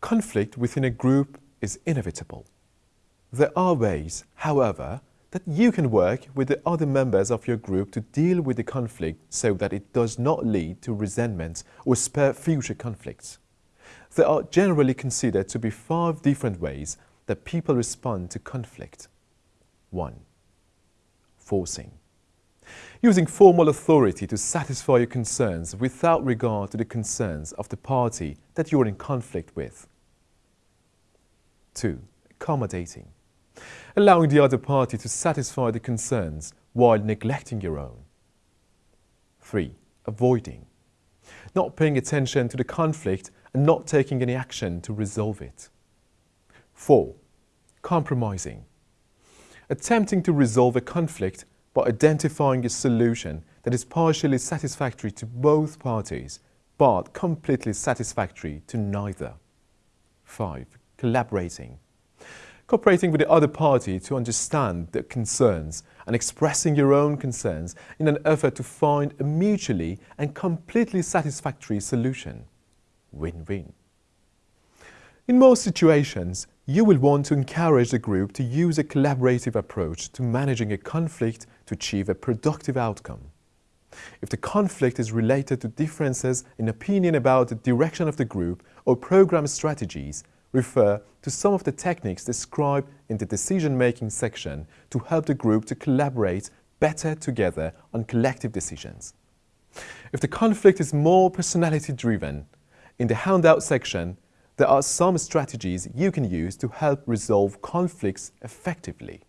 Conflict within a group is inevitable. There are ways, however, that you can work with the other members of your group to deal with the conflict so that it does not lead to resentment or spur future conflicts. There are generally considered to be five different ways that people respond to conflict. 1. Forcing. Using formal authority to satisfy your concerns without regard to the concerns of the party that you are in conflict with. 2. Accommodating allowing the other party to satisfy the concerns while neglecting your own. 3. Avoiding. Not paying attention to the conflict and not taking any action to resolve it. 4. Compromising. Attempting to resolve a conflict by identifying a solution that is partially satisfactory to both parties but completely satisfactory to neither. 5. Collaborating cooperating with the other party to understand their concerns and expressing your own concerns in an effort to find a mutually and completely satisfactory solution. Win-win. In most situations, you will want to encourage the group to use a collaborative approach to managing a conflict to achieve a productive outcome. If the conflict is related to differences in opinion about the direction of the group or program strategies, refer to some of the techniques described in the decision-making section to help the group to collaborate better together on collective decisions. If the conflict is more personality-driven, in the handout section, there are some strategies you can use to help resolve conflicts effectively.